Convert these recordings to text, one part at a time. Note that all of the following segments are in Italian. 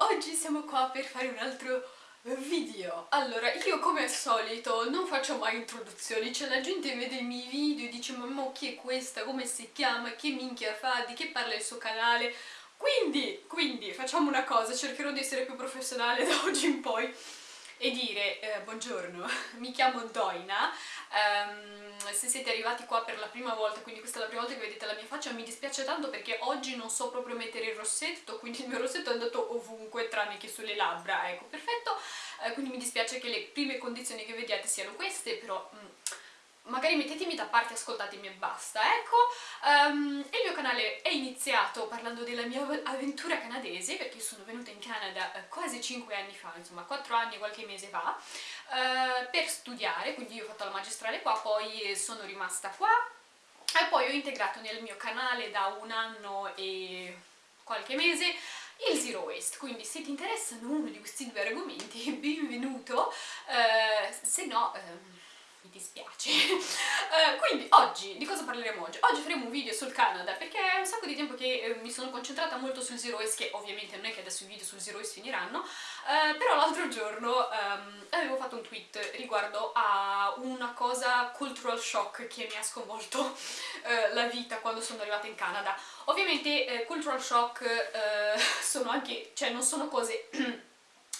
Oggi siamo qua per fare un altro video. Allora, io come al solito non faccio mai introduzioni Cioè la gente vede i miei video e dice mamma chi è questa, come si chiama, che minchia fa, di che parla il suo canale? Quindi, quindi, facciamo una cosa, cercherò di essere più professionale da oggi in poi e dire eh, buongiorno, mi chiamo Doina, um, se siete arrivati qua per la prima volta, quindi questa è la prima volta che vedete la mia faccia, mi dispiace tanto perché oggi non so proprio mettere il rossetto, quindi il mio rossetto è andato ovunque tranne che sulle labbra, ecco, perfetto, eh, quindi mi dispiace che le prime condizioni che vediate siano queste, però... Mm, magari mettetemi da parte, ascoltatemi e basta, ecco. Um, il mio canale è iniziato parlando della mia avventura canadese, perché sono venuta in Canada uh, quasi 5 anni fa, insomma 4 anni e qualche mese fa, uh, per studiare, quindi io ho fatto la magistrale qua, poi sono rimasta qua, e poi ho integrato nel mio canale da un anno e qualche mese il Zero Waste, quindi se ti interessano uno di questi due argomenti, benvenuto, uh, se no... Um, mi dispiace. uh, quindi oggi, di cosa parleremo oggi? Oggi faremo un video sul Canada perché è un sacco di tempo che eh, mi sono concentrata molto sul Zero Waste, che ovviamente non è che adesso i video sul Zero Waste finiranno, uh, però l'altro giorno um, avevo fatto un tweet riguardo a una cosa cultural shock che mi ha sconvolto uh, la vita quando sono arrivata in Canada. Ovviamente cultural shock sono anche, cioè non sono cose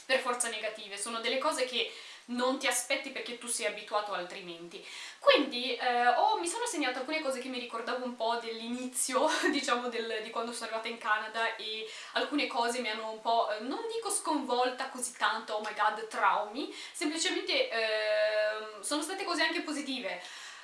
per forza negative, sono delle cose che non ti aspetti perché tu sei abituato altrimenti. Quindi eh, oh, mi sono segnata alcune cose che mi ricordavo un po' dell'inizio, diciamo, del, di quando sono arrivata in Canada e alcune cose mi hanno un po', eh, non dico sconvolta così tanto, oh my god, traumi, semplicemente eh, sono state cose anche positive.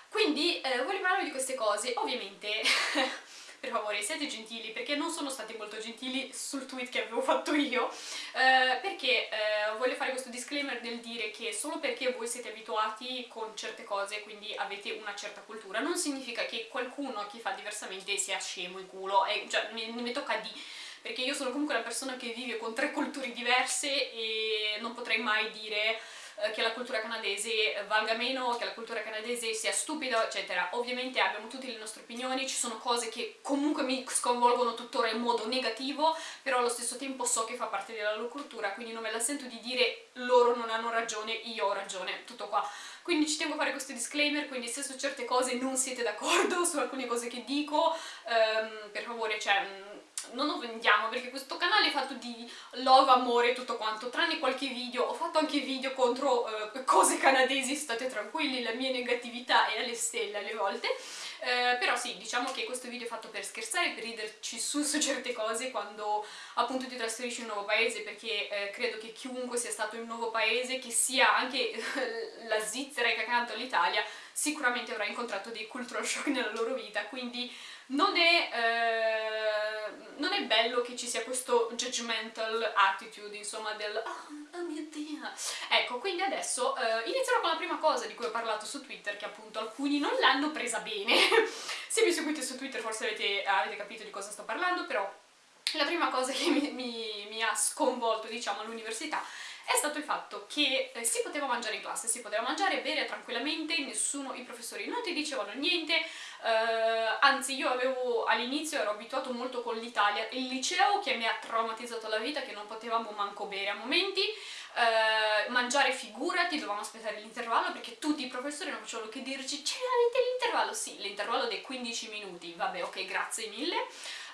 Quindi eh, voglio parlarvi di queste cose, ovviamente per favore siate gentili perché non sono stati molto gentili sul tweet che avevo fatto io eh, perché eh, voglio fare questo disclaimer del dire che solo perché voi siete abituati con certe cose quindi avete una certa cultura non significa che qualcuno che fa diversamente sia scemo in culo. E, cioè mi, mi tocca di perché io sono comunque una persona che vive con tre culture diverse e non potrei mai dire che la cultura canadese valga meno, che la cultura canadese sia stupida, eccetera. Ovviamente abbiamo tutte le nostre opinioni, ci sono cose che comunque mi sconvolgono tuttora in modo negativo, però allo stesso tempo so che fa parte della loro cultura, quindi non me la sento di dire loro non hanno ragione, io ho ragione, tutto qua. Quindi ci tengo a fare questo disclaimer, quindi se su certe cose non siete d'accordo, su alcune cose che dico, um, per favore, cioè non offendiamo perché questo canale è fatto di love, amore e tutto quanto, tranne qualche video, ho fatto anche video contro uh, cose canadesi, state tranquilli, la mia negatività è alle stelle alle volte, uh, però sì, diciamo che questo video è fatto per scherzare, per riderci su, su certe cose quando appunto ti trasferisci in un nuovo paese, perché uh, credo che chiunque sia stato in un nuovo paese, che sia anche la Svizzera che accanto all'Italia, sicuramente avrà incontrato dei cultural shock nella loro vita, quindi non è, eh, non è bello che ci sia questo judgmental attitude, insomma, del oh, oh mio dio. Ecco, quindi adesso eh, inizierò con la prima cosa di cui ho parlato su Twitter, che appunto alcuni non l'hanno presa bene. Se mi seguite su Twitter forse avete, avete capito di cosa sto parlando, però la prima cosa che mi, mi, mi ha sconvolto, diciamo, all'università è stato il fatto che eh, si poteva mangiare in classe, si poteva mangiare e bere tranquillamente, nessuno, i professori non ti dicevano niente, eh, anzi io avevo all'inizio ero abituato molto con l'Italia, il liceo che mi ha traumatizzato la vita, che non potevamo manco bere a momenti, eh, mangiare figurati, dovevamo aspettare l'intervallo perché tutti i professori non facevano che dirci c'è l'intervallo, sì, l'intervallo dei 15 minuti, vabbè ok grazie mille,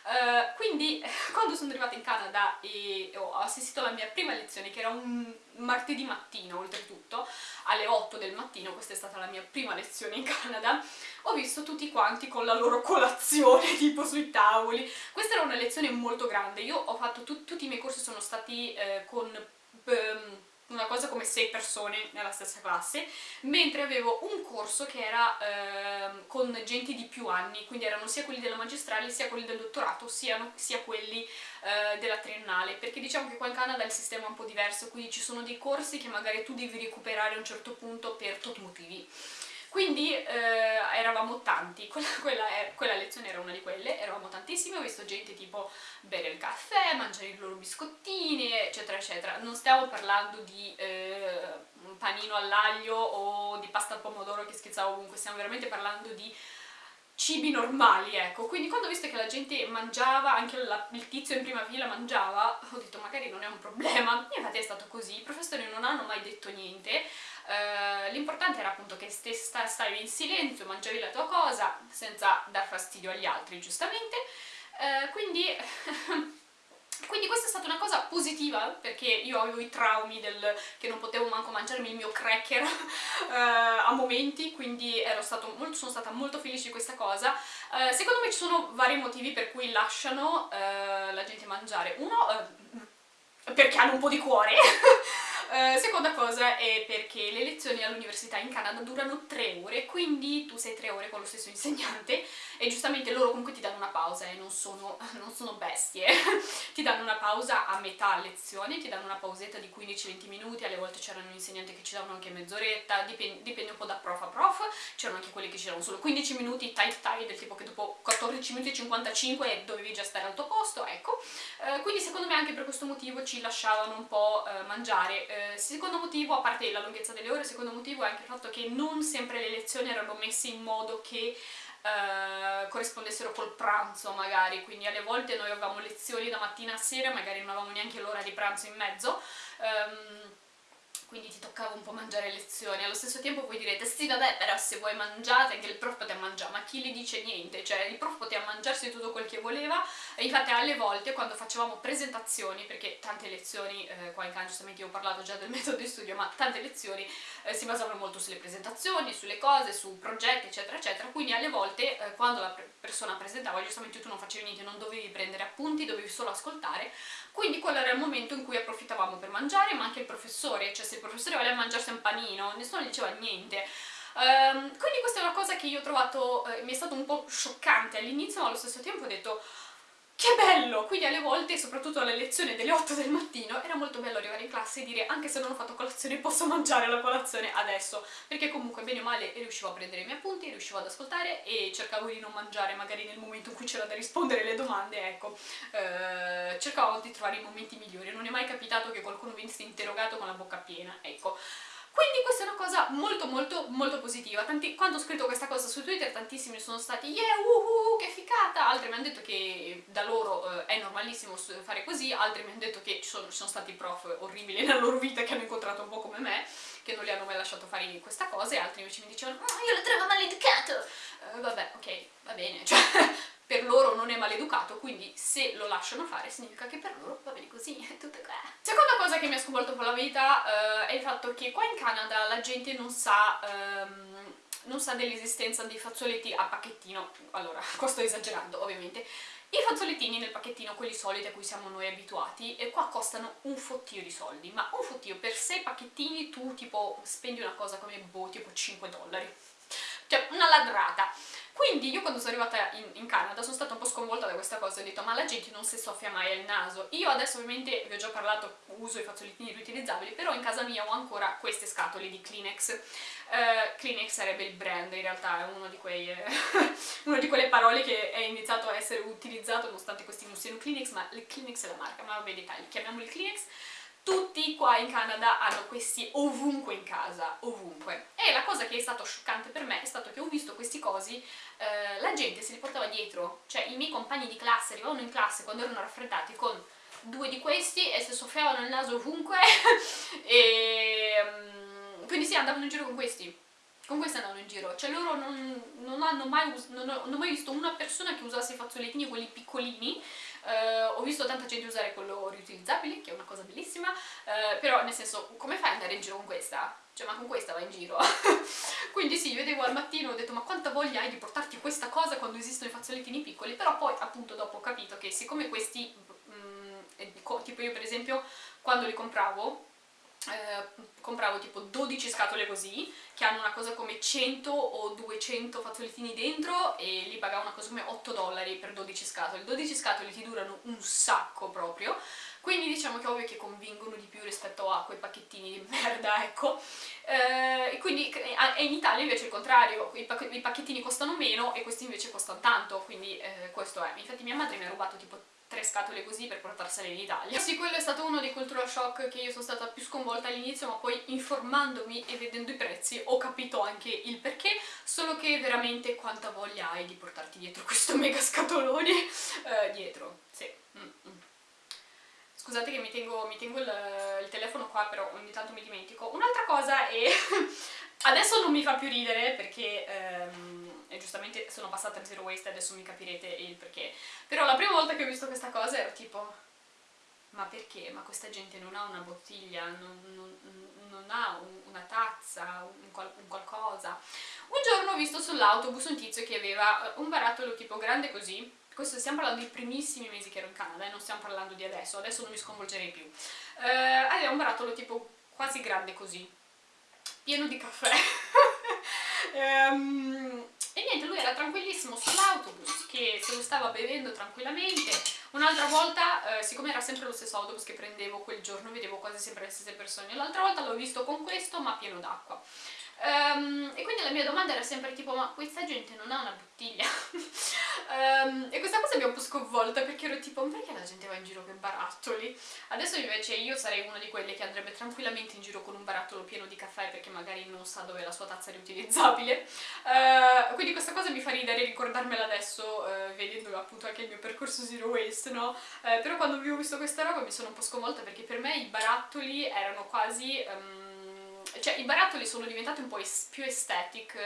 Uh, quindi quando sono arrivata in Canada e ho assistito alla mia prima lezione, che era un martedì mattino oltretutto, alle 8 del mattino, questa è stata la mia prima lezione in Canada, ho visto tutti quanti con la loro colazione tipo sui tavoli. Questa era una lezione molto grande, io ho fatto, tu tutti i miei corsi sono stati eh, con... Um, una cosa come 6 persone nella stessa classe, mentre avevo un corso che era eh, con gente di più anni, quindi erano sia quelli della magistrale, sia quelli del dottorato, sia, sia quelli eh, della triennale, perché diciamo che qua in Canada il sistema è un po' diverso, quindi ci sono dei corsi che magari tu devi recuperare a un certo punto per tot motivi. Quindi eh, eravamo tanti, quella, quella, quella, lezione era una di quelle, eravamo tantissimi, ho visto gente tipo bere il caffè, mangiare i loro biscottini, eccetera eccetera. Non stiamo parlando di eh, un panino all'aglio o di pasta al pomodoro che schizzava ovunque, stiamo veramente parlando di cibi normali, ecco. Quindi quando ho visto che la gente mangiava, anche la, il tizio in prima fila mangiava, ho detto magari non è un problema. Infatti è stato così, i professori non hanno mai detto niente. Uh, L'importante era appunto che stavi in silenzio, mangiavi la tua cosa, senza dar fastidio agli altri, giustamente. Uh, quindi... Quindi questa è stata una cosa positiva, perché io avevo i traumi del che non potevo manco mangiarmi il mio cracker uh, a momenti, quindi molto, sono stata molto felice di questa cosa. Uh, secondo me ci sono vari motivi per cui lasciano uh, la gente mangiare. Uno, perché hanno un po' di cuore, Uh, seconda cosa è perché le lezioni all'università in Canada durano tre ore, quindi tu sei tre ore con lo stesso insegnante e giustamente loro comunque ti danno una pausa e eh, non, sono, non sono bestie, ti danno una pausa a metà lezione, ti danno una pausetta di 15-20 minuti, alle volte c'erano insegnanti che ci davano anche mezz'oretta, dipende, dipende, un po' da prof a prof, c'erano anche quelli che ci davano solo 15 minuti tight tight, del tipo che dopo 14 minuti e 55 dovevi già stare al tuo posto, ecco, uh, quindi secondo me anche per questo motivo ci lasciavano un po' uh, mangiare eh, secondo motivo, a parte la lunghezza delle ore, secondo motivo è anche il fatto che non sempre le lezioni erano messe in modo che Uh, corrispondessero col pranzo magari, quindi alle volte noi avevamo lezioni da mattina a sera, magari non avevamo neanche l'ora di pranzo in mezzo, um, quindi ti toccava un po' mangiare lezioni. Allo stesso tempo voi direte, sì vabbè, però se voi mangiate anche il prof poteva mangiare, ma chi le dice niente? Cioè il prof poteva mangiarsi tutto quel che voleva, e infatti alle volte quando facevamo presentazioni, perché tante lezioni, eh, qua in Canada giustamente io ho parlato già del metodo di studio, ma tante lezioni eh, si basavano molto sulle presentazioni, sulle cose, su progetti, eccetera, eccetera, quindi alle volte eh, quando la persona presentava, giustamente tu non facevi niente, non dovevi prendere appunti, dovevi solo ascoltare, quindi quello era il momento in cui approfittavamo per mangiare, ma anche il professore, cioè se il professore voleva mangiarsi un panino, nessuno diceva niente. Um, quindi questa è una cosa che io ho trovato, eh, mi è stato un po' scioccante all'inizio, ma allo stesso tempo ho detto che bello! Quindi alle volte, soprattutto alle lezioni delle 8 del mattino, era molto bello arrivare in classe e dire anche se non ho fatto colazione posso mangiare la colazione adesso, perché comunque bene o male riuscivo a prendere i miei appunti, riuscivo ad ascoltare e cercavo di non mangiare magari nel momento in cui c'era da rispondere alle domande, ecco, eh, cercavo di trovare i momenti migliori, non è mai capitato che qualcuno venisse interrogato con la bocca piena, ecco. Quindi questa è una cosa molto molto molto positiva. Tanti, quando ho scritto questa cosa su Twitter tantissimi sono stati yeah, uhu, che figata! Altri mi hanno detto che da loro eh, è normalissimo fare così, altri mi hanno detto che ci sono, ci sono stati prof orribili nella loro vita che hanno incontrato un po' come me, che non li hanno mai lasciato fare questa cosa, e altri invece mi dicevano oh, io lo trovo maleducato! Uh, vabbè, ok, va bene, cioè per loro non è maleducato, quindi se lo lasciano fare significa che per loro va bene così, è tutto qua. Seconda cosa che mi ha sconvolto un po' la vita uh, è il fatto che qua in Canada la gente non sa... Um, non sa dell'esistenza dei fazzoletti a pacchettino, allora, qua sto esagerando ovviamente, i fazzolettini nel pacchettino, quelli soliti a cui siamo noi abituati, e qua costano un fottio di soldi, ma un fottio per 6 pacchettini tu tipo spendi una cosa come boh, tipo 5 dollari, cioè una ladrata. Quindi io quando sono arrivata in, in, Canada sono stata un po' sconvolta da questa cosa, ho detto ma la gente non si soffia mai al naso. Io adesso ovviamente vi ho già parlato, uso i fazzolettini riutilizzabili, però in casa mia ho ancora queste scatole di Kleenex. Uh, Kleenex sarebbe il brand, in realtà è uno di quei, eh, una di quelle parole che è iniziato a essere utilizzato nonostante questi non siano Kleenex, ma il Kleenex è la marca, ma vabbè dettagli, chiamiamoli Kleenex tutti qua in Canada hanno questi ovunque in casa, ovunque. E la cosa che è stato scioccante per me è stato che ho visto questi cosi, eh, la gente se li portava dietro, cioè i miei compagni di classe arrivavano in classe quando erano raffreddati con due di questi e si soffiavano il naso ovunque. E um, quindi sì, andavano in giro con questi con questi andavano in giro, cioè loro non, non hanno mai, non ho, non ho mai visto una persona che usasse i fazzolettini, quelli piccolini, Uh, ho visto tanta gente usare quello riutilizzabile, che è una cosa bellissima, uh, però nel senso, come fai ad andare in giro con questa? Cioè, ma con questa vai in giro? Quindi sì, vedevo al mattino, ho detto, ma quanta voglia hai di portarti questa cosa quando esistono i fazzolettini piccoli? Però poi, appunto, dopo ho capito che siccome questi, mm, tipo io per esempio, quando li compravo, eh, compravo tipo 12 scatole così che hanno una cosa come 100 o 200 fazzolettini dentro e li pagavo una cosa come 8 dollari per 12 scatole 12 scatole ti durano un sacco proprio quindi diciamo che ovvio che convincono di più rispetto a quei pacchettini di merda, ecco. Eh, quindi e in Italia invece è il contrario, i, pacchettini costano meno e questi invece costano tanto, quindi eh, questo è. Infatti mia madre mi ha rubato tipo tre scatole così per portarsele in Italia. Sì, quello è stato uno dei cultural shock che io sono stata più sconvolta all'inizio, ma poi informandomi e vedendo i prezzi ho capito anche il perché, solo che veramente quanta voglia hai di portarti dietro questo mega scatolone eh, dietro, sì. Mm -mm. Scusate che mi tengo, mi tengo il, il, telefono qua, però ogni tanto mi dimentico. Un'altra cosa è... adesso non mi fa più ridere perché... Ehm, e giustamente sono passata a zero waste e adesso mi capirete il perché. Però la prima volta che ho visto questa cosa ero tipo ma perché? Ma questa gente non ha una bottiglia, non, non, non ha un, una tazza, un, qual, un, qualcosa. Un giorno ho visto sull'autobus un tizio che aveva un barattolo tipo grande così, questo stiamo parlando dei primissimi mesi che ero in Canada, eh, non stiamo parlando di adesso, adesso non mi sconvolgerei più. Uh, aveva un barattolo tipo quasi grande così, pieno di caffè. um, E niente, lui era tranquillissimo sull'autobus, che se lo stava bevendo tranquillamente. Un'altra volta, eh, siccome era sempre lo stesso autobus che prendevo quel giorno, vedevo quasi sempre le stesse persone. L'altra volta l'ho visto con questo, ma pieno d'acqua. Um, e quindi la mia domanda era sempre tipo, ma questa gente non ha una bottiglia? um, e questa cosa mi ha un po' sconvolta perché ero tipo, ma perché la gente va in giro con barattoli? Adesso invece io sarei una di quelle che andrebbe tranquillamente in giro con un barattolo pieno di caffè perché magari non sa dove è la sua tazza riutilizzabile. Uh, quindi questa cosa mi fa ridere ricordarmela adesso, uh, vedendo appunto anche il mio percorso zero waste, no? Uh, però quando ho visto questa roba mi sono un po' sconvolta perché per me i barattoli erano quasi... Um, cioè i barattoli sono diventati un po' es più aesthetic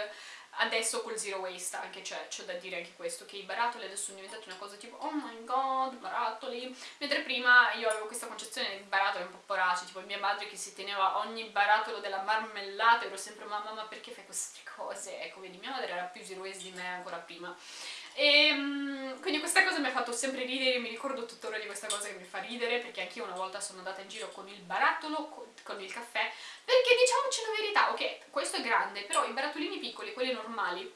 adesso col zero waste anche c'è, c'è da dire anche questo che i barattoli adesso sono diventati una cosa tipo oh my god barattoli mentre prima io avevo questa concezione di barattoli un po' poraci tipo mia madre che si teneva ogni barattolo della marmellata ero sempre mamma ma perché fai queste cose? Ecco vedi mia madre era più zero waste di me ancora prima e ehm, quindi questa cosa mi ha fatto sempre ridere, mi ricordo tuttora di questa cosa che mi fa ridere perché anch'io una volta sono andata in giro con il barattolo, con il caffè, perché diciamoci la verità, ok, questo è grande, però i barattolini piccoli, quelli normali,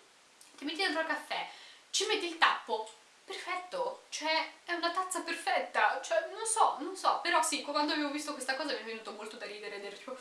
ti metti dentro il caffè, ci metti il tappo, perfetto, cioè è una tazza perfetta, cioè non so, non so, però sì, quando avevo visto questa cosa mi è venuto molto da ridere ed ero tipo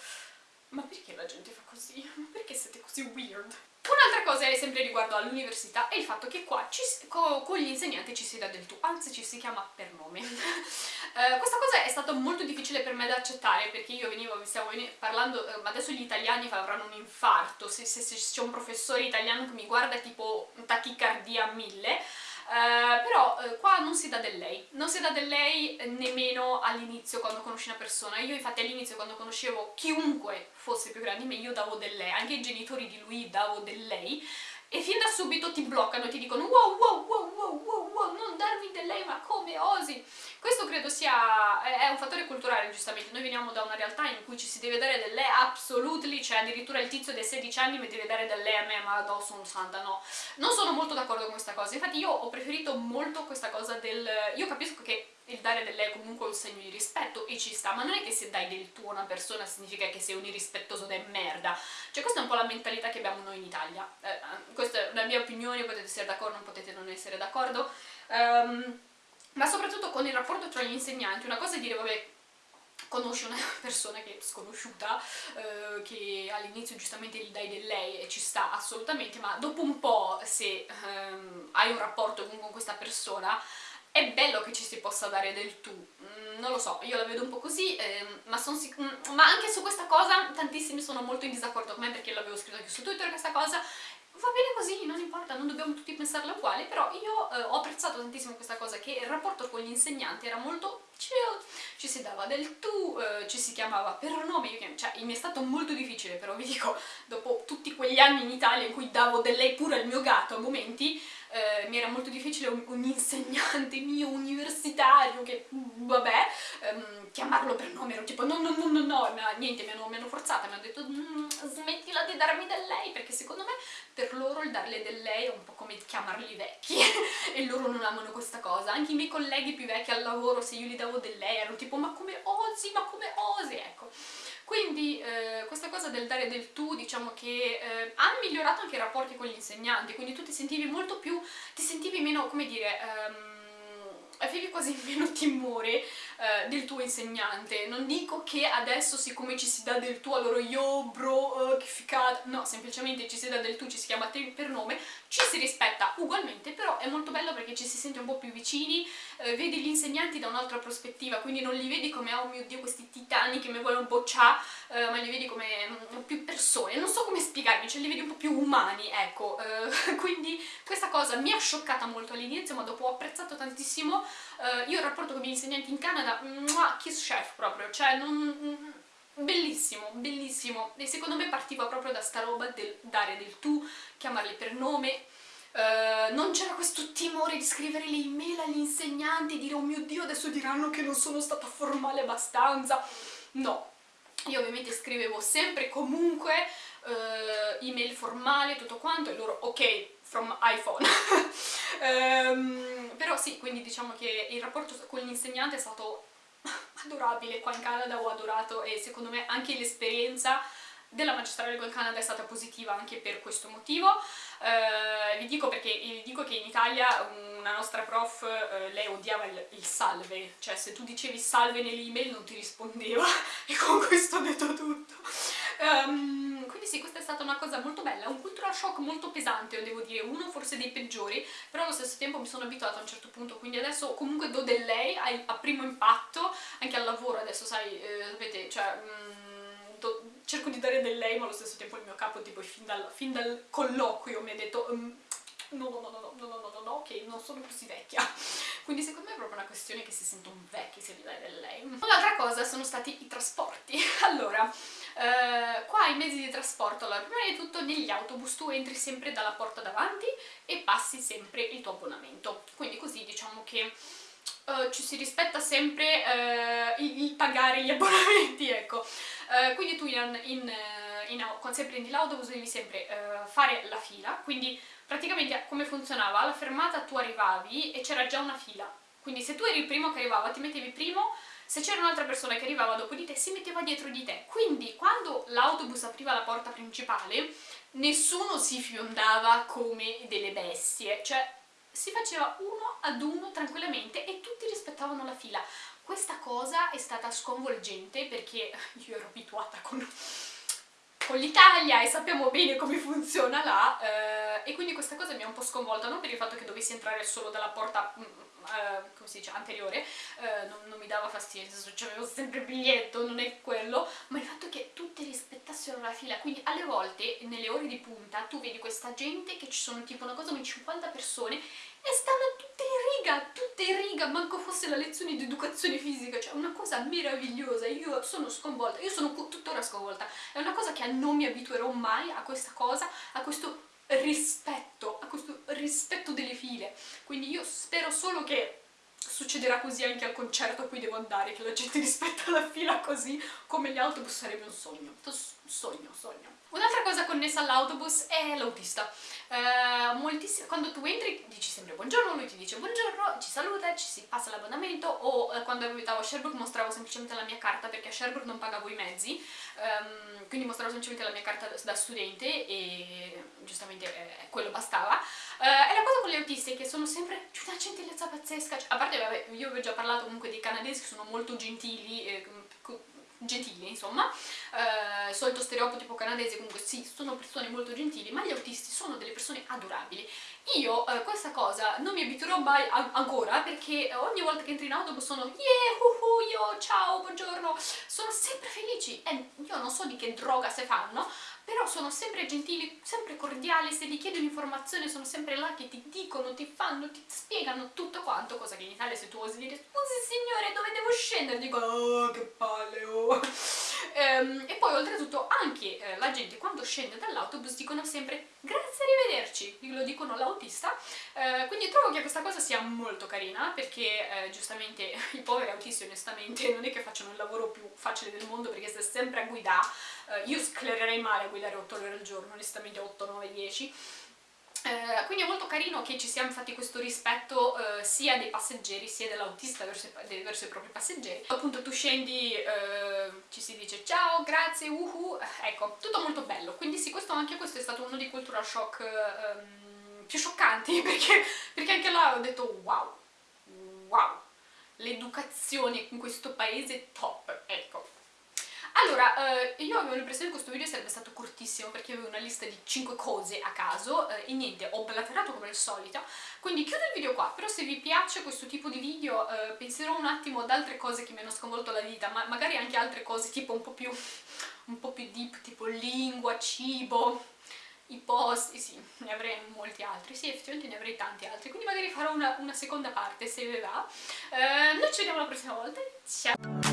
ma perché la gente fa così? Ma perché siete così weird? Un'altra cosa è sempre riguardo all'università è il fatto che qua ci, co, con gli insegnanti ci si dà del tu, anzi ci si chiama per nome. uh, questa cosa è stata molto difficile per me da accettare perché io venivo, stiamo parlando, uh, adesso gli italiani avranno un infarto, se, se, se c'è un professore italiano che mi guarda tipo tachicardia a mille, Uh, però uh, qua non si dà del lei, non si dà del lei nemmeno all'inizio quando conosci una persona, io infatti all'inizio quando conoscevo chiunque fosse più grande di me io davo del lei, anche i genitori di lui davo del lei e fin da subito ti bloccano e ti dicono wow wow wow wow wow wow non darmi del lei ma come osi? Questo credo sia è un fattore culturale giustamente. Noi veniamo da una realtà in cui ci si deve dare del lei absolutely cioè addirittura il tizio dei 16 anni mi deve dare del lei a me ma no sono santa no. Non sono molto d'accordo con questa cosa. Infatti io ho preferito molto questa cosa del io capisco che il dare del lei è comunque un segno di rispetto e ci sta, ma non è che se dai del tuo a una persona significa che sei un irrispettoso de merda, cioè questa è un po' la mentalità che abbiamo noi in Italia, eh, questa è la mia opinione, potete essere d'accordo, non potete non essere d'accordo, um, ma soprattutto con il rapporto tra gli insegnanti, una cosa è dire vabbè conosci una persona che è sconosciuta, eh, che all'inizio giustamente gli dai del lei e ci sta assolutamente, ma dopo un po' se ehm, hai un rapporto con questa persona è bello che ci si possa dare del tu, mm, non lo so, io la vedo un po' così, ehm, ma, mm, ma, anche su questa cosa tantissimi sono molto in disaccordo con me perché l'avevo scritto anche su Twitter questa cosa, va bene così, non importa, non dobbiamo tutti pensarla uguale, però io eh, ho apprezzato tantissimo questa cosa, che il rapporto con gli insegnanti era molto chill, ci si dava del tu, eh, ci si chiamava per nome, io, cioè mi è stato molto difficile, però vi dico, dopo tutti quegli anni in Italia in cui davo del lei pure al mio gatto a momenti, eh, mi era molto difficile un, un, insegnante mio universitario che, vabbè, ehm, chiamarlo per nome, ero tipo no no no no no, ma niente, mi hanno, mi hanno forzata, mi hanno detto mm, smettila di darmi del lei, perché secondo me per loro il darle del lei è un po' come chiamarli vecchi e loro non amano questa cosa, anche i miei colleghi più vecchi al lavoro se io gli davo del lei erano tipo ma come osi, ma come osi, ecco. Quindi eh, questa cosa del dare del tu diciamo che eh, ha migliorato anche i rapporti con gli insegnanti, quindi tu ti sentivi molto più, ti sentivi meno, come dire, ehm, avevi quasi meno timore eh, del tuo insegnante. Non dico che adesso siccome ci si dà del tu allora yo bro uh, che figata, no, semplicemente ci si dà del tu, ci si chiama te per nome, ci si rispetta ugualmente, però è molto bello perché ci si sente un po' più vicini, eh, vedi gli insegnanti da un'altra prospettiva, quindi non li vedi come oh mio dio questi titani che mi vogliono bocciare, eh, ma li vedi come um, più persone, non so come spiegarmi, cioè li vedi un po' più umani, ecco, eh, quindi questa cosa mi ha scioccata molto all'inizio, ma dopo ho apprezzato tantissimo, eh, io il rapporto con i miei insegnanti in Canada, mua, kiss chef proprio, cioè non bellissimo, bellissimo. E secondo me partiva proprio da sta roba del dare del tu, chiamarli per nome. Uh, non c'era questo timore di scrivere le email agli insegnanti e dire oh mio dio adesso diranno che non sono stata formale abbastanza. No, io ovviamente scrivevo sempre comunque uh, email formale tutto quanto e loro ok from iPhone um, però sì, quindi diciamo che il rapporto con l'insegnante è stato adorabile qua in Canada, ho adorato e secondo me anche l'esperienza della magistrale col Canada è stata positiva anche per questo motivo. Uh, vi dico perché vi dico che in Italia una nostra prof, uh, lei odiava il, il, salve, cioè se tu dicevi salve nell'email non ti rispondeva e con questo ho detto tutto. Um, quindi sì, questa è stata una cosa molto bella, un cultural shock molto pesante, devo dire, uno forse dei peggiori, però allo stesso tempo mi sono abituata a un certo punto, quindi adesso comunque do del lei a, a primo impatto, anche al lavoro adesso, sai, eh, sapete, cioè... Mm, do, cerco di dare del lei, ma allo stesso tempo il mio capo, tipo, fin dal, fin dal colloquio mi ha detto... Um, no, no, no, no, no, no, no, no, no, che non sono così vecchia. Quindi secondo me è proprio una questione che si sentono vecchi se gli dai del lei. Un'altra cosa sono stati i trasporti. Allora, eh, qua i mezzi di trasporto, allora, prima di tutto negli autobus tu entri sempre dalla porta davanti e passi sempre il tuo abbonamento. Quindi così diciamo che Uh, ci si rispetta sempre uh, il, il, pagare gli abbonamenti, ecco. Uh, quindi tu in, in, in, se prendi l'autobus devi sempre fare la fila, quindi praticamente come funzionava? Alla fermata tu arrivavi e c'era già una fila, quindi se tu eri il primo che arrivava ti mettevi primo, se c'era un'altra persona che arrivava dopo di te si metteva dietro di te, quindi quando l'autobus apriva la porta principale nessuno si fiondava come delle bestie, cioè si faceva uno ad uno tranquillamente e tutti rispettavano la fila. Questa cosa è stata sconvolgente perché io ero abituata con con l'Italia e sappiamo bene come funziona là eh, e quindi questa cosa mi ha un po' sconvolta, non per il fatto che dovessi entrare solo dalla porta mm, eh, come si dice, anteriore, eh, non, non, mi dava fastidio, senso avevo sempre il biglietto, non è quello, ma il fatto che tutti rispettassero la fila, quindi alle volte nelle ore di punta tu vedi questa gente che ci sono tipo una cosa come 50 persone e stanno tutte in riga, tutte in riga, manco fosse la lezione di educazione fisica, cioè una cosa meravigliosa, io sono sconvolta, io sono tuttora sconvolta, è una cosa che non mi abituerò mai a questa cosa, a questo rispetto, a questo rispetto delle file. Quindi io spero solo che succederà così anche al concerto a cui devo andare, che la gente rispetta la fila così, come gli autobus sarebbe un sogno. Sogno, sogno. Un'altra cosa connessa all'autobus è l'autista. Eh, quando tu entri dici sempre buongiorno, lui ti dice buongiorno, ci saluta, ci si passa l'abbonamento o eh, quando abitavo a Sherbrooke mostravo semplicemente la mia carta perché a Sherbrooke non pagavo i mezzi, ehm, quindi mostravo semplicemente la mia carta da studente e giustamente eh, quello bastava. Eh, e la cosa con gli autisti è che sono sempre una gentilezza pazzesca, cioè, a parte vabbè, io vi ho già parlato comunque dei canadesi che sono molto gentili, eh, gentili insomma, eh, solito stereotipo canadese comunque sì, sono persone molto gentili, ma gli autisti sono delle persone adorabili. Io eh, questa cosa non mi abituerò mai ancora perché ogni volta che entro in autobus sono yeah, uh, uh, io, ciao, buongiorno, sono sempre felici e io non so di che droga se fanno, però sono sempre gentili, sempre cordiali, se ti chiedi un'informazione sono sempre là che ti dicono, ti fanno, ti spiegano tutto quanto, cosa che in Italia se tu osi dire scusi signore dove devo scendere, dicono oh che palle oh. Ehm, e poi oltretutto anche eh, la gente quando scende dall'autobus dicono sempre grazie arrivederci, lo dicono all'autista, eh, quindi trovo che questa cosa sia molto carina perché eh, giustamente i poveri autisti onestamente non è che facciano il lavoro più facile del mondo perché stai sempre a guidare, eh, io sclererei male a guidare 8 ore al giorno, onestamente 8, 9, 10, eh, quindi è molto carino che ci sia infatti questo rispetto eh, sia dei passeggeri sia dell'autista verso, verso, i propri passeggeri. Appunto tu scendi, eh, ci si dice ciao, grazie, uhu, ecco, tutto molto bello. Quindi sì, questo, anche questo è stato uno dei cultural shock ehm, più scioccanti perché, perché anche là ho detto wow, wow. l'educazione in questo paese top, ecco. Allora, eh, io avevo l'impressione che questo video sarebbe stato cortissimo perché avevo una lista di 5 cose a caso eh, e niente, ho blaterato come al solito, quindi chiudo il video qua, però se vi piace questo tipo di video eh, penserò un attimo ad altre cose che mi hanno sconvolto la vita, ma magari anche altre cose tipo un po' più, un po' più deep, tipo lingua, cibo, i posti, sì, ne avrei molti altri, sì effettivamente ne avrei tanti altri, quindi magari farò una, una seconda parte se vi va. Eh, noi ci vediamo la prossima volta, ciao!